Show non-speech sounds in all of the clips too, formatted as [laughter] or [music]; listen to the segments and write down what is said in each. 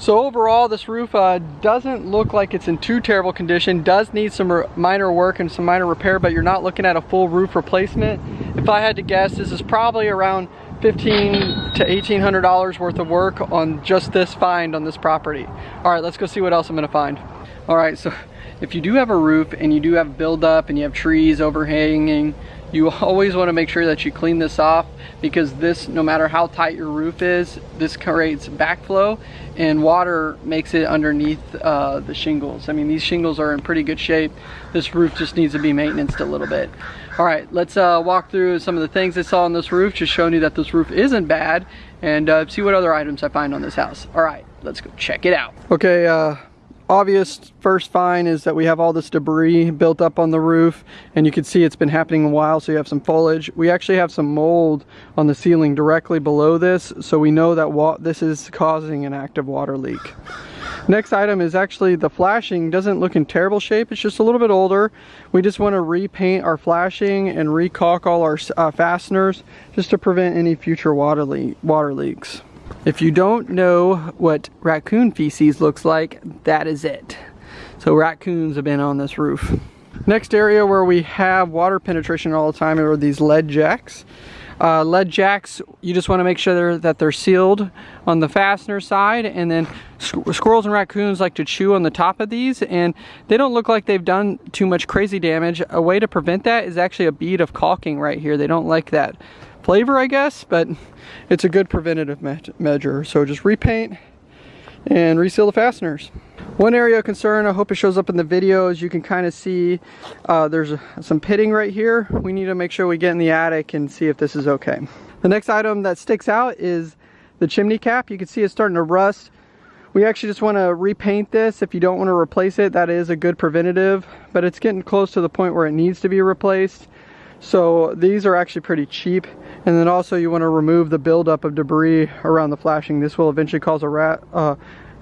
So overall, this roof uh, doesn't look like it's in too terrible condition. Does need some minor work and some minor repair, but you're not looking at a full roof replacement. If I had to guess, this is probably around 15 to $1,800 worth of work on just this find on this property. All right, let's go see what else I'm gonna find. All right, so if you do have a roof and you do have buildup and you have trees overhanging, you [laughs] always want to make sure that you clean this off because this, no matter how tight your roof is, this creates backflow and water makes it underneath uh, the shingles. I mean, these shingles are in pretty good shape. This roof just needs to be maintained a little bit. All right, let's uh, walk through some of the things I saw on this roof, just showing you that this roof isn't bad and uh, see what other items I find on this house. All right, let's go check it out. Okay, uh, obvious first find is that we have all this debris built up on the roof and you can see it's been happening a while so you have some foliage. We actually have some mold on the ceiling directly below this so we know that this is causing an active water leak. Next item is actually the flashing doesn't look in terrible shape it's just a little bit older. We just want to repaint our flashing and recaulk all our uh, fasteners just to prevent any future water, le water leaks if you don't know what raccoon feces looks like, that is it. So raccoons have been on this roof. Next area where we have water penetration all the time are these lead jacks. Uh, lead jacks, you just want to make sure they're, that they're sealed on the fastener side and then squirrels and raccoons like to chew on the top of these and they don't look like they've done too much crazy damage. A way to prevent that is actually a bead of caulking right here. They don't like that flavor, I guess, but it's a good preventative me measure. So just repaint and reseal the fasteners. One area of concern, I hope it shows up in the video, as you can kind of see uh, there's some pitting right here. We need to make sure we get in the attic and see if this is okay. The next item that sticks out is the chimney cap. You can see it's starting to rust. We actually just want to repaint this. If you don't want to replace it, that is a good preventative, but it's getting close to the point where it needs to be replaced. So these are actually pretty cheap. And then also you want to remove the buildup of debris around the flashing. This will eventually cause a, rat, uh,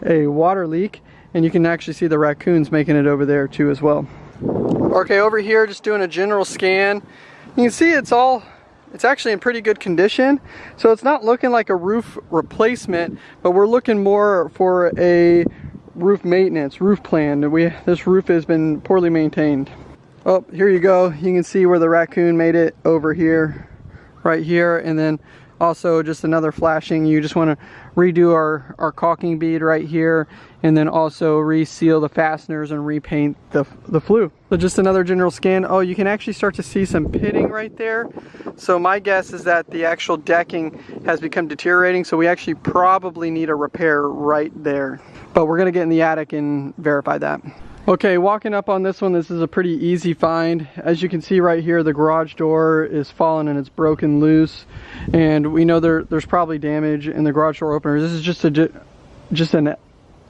a water leak and you can actually see the raccoons making it over there too as well. Okay, over here just doing a general scan. You can see it's all, it's actually in pretty good condition. So it's not looking like a roof replacement, but we're looking more for a roof maintenance, roof plan. We, this roof has been poorly maintained. Oh, here you go. You can see where the raccoon made it over here, right here. And then also just another flashing. You just want to redo our, our caulking bead right here and then also reseal the fasteners and repaint the, the flue. So just another general scan. Oh, you can actually start to see some pitting right there. So my guess is that the actual decking has become deteriorating. So we actually probably need a repair right there. But we're gonna get in the attic and verify that. Okay, walking up on this one, this is a pretty easy find. As you can see right here, the garage door is fallen and it's broken loose. And we know there, there's probably damage in the garage door opener. This is just a just an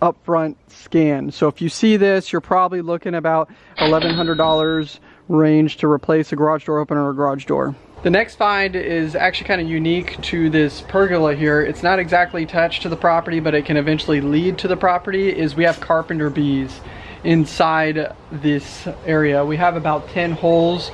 upfront scan. So if you see this, you're probably looking about $1,100 range to replace a garage door opener or garage door. The next find is actually kind of unique to this pergola here. It's not exactly attached to the property, but it can eventually lead to the property, is we have carpenter bees inside this area. We have about 10 holes.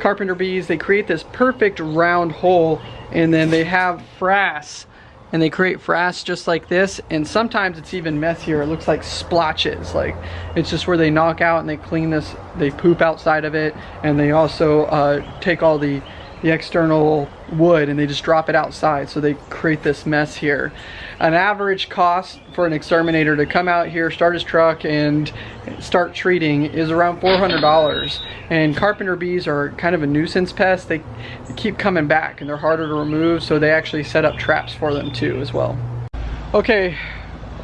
Carpenter bees, they create this perfect round hole and then they have frass and they create frass just like this and sometimes it's even messier it looks like splotches like it's just where they knock out and they clean this they poop outside of it and they also uh, take all the the external wood and they just drop it outside so they create this mess here. An average cost for an exterminator to come out here start his truck and start treating is around $400 and carpenter bees are kind of a nuisance pest. They keep coming back and they're harder to remove so they actually set up traps for them too as well. Okay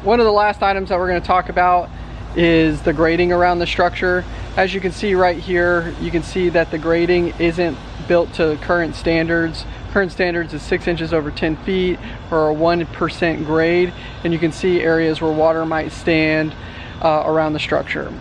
one of the last items that we're going to talk about is the grading around the structure as you can see right here you can see that the grading isn't built to current standards. Current standards is six inches over 10 feet or a 1% grade. And you can see areas where water might stand uh, around the structure.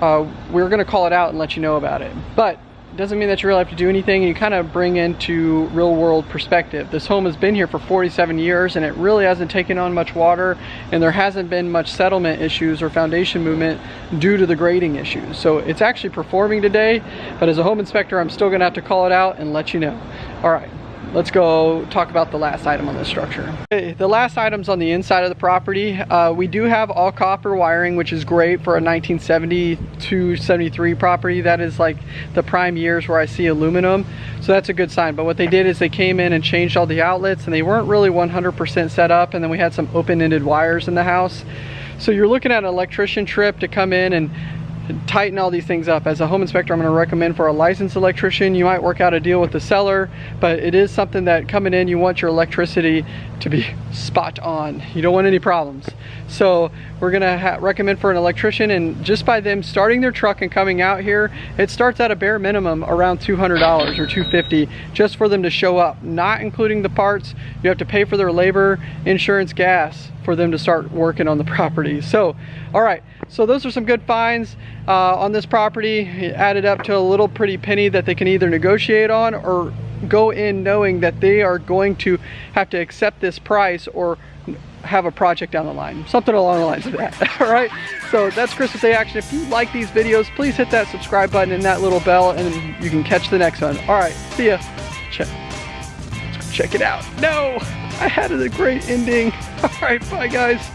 Uh, we're gonna call it out and let you know about it. But doesn't mean that you really have to do anything and you kind of bring into real world perspective. This home has been here for 47 years and it really hasn't taken on much water and there hasn't been much settlement issues or foundation movement due to the grading issues. So it's actually performing today, but as a home inspector, I'm still gonna have to call it out and let you know. All right, let's go talk about the last item on this structure. Okay, the last items on the inside of the property, uh, we do have all copper wiring, which is great for a 1972, 73 property. That is like the prime years where I see aluminum. So that's a good sign. But what they did is they came in and changed all the outlets and they weren't really 100% set up. And then we had some open-ended wires in the house. So you're looking at an electrician trip to come in and tighten all these things up. As a home inspector, I'm gonna recommend for a licensed electrician, you might work out a deal with the seller, but it is something that coming in, you want your electricity to be [laughs] spot on. You don't want any problems. So we're gonna recommend for an electrician and just by them starting their truck and coming out here, it starts at a bare minimum around $200 or 250 just for them to show up, not including the parts. You have to pay for their labor, insurance, gas for them to start working on the property. So, all right, so those are some good finds uh, on this property. It added up to a little pretty penny that they can either negotiate on or go in knowing that they are going to have to accept this price or have a project down the line. Something along the lines of that, [laughs] all right? So that's Chris Day Action. If you like these videos, please hit that subscribe button and that little bell and you can catch the next one. All right, see ya. Check, check it out. No, I had a great ending. [laughs] All right, bye guys.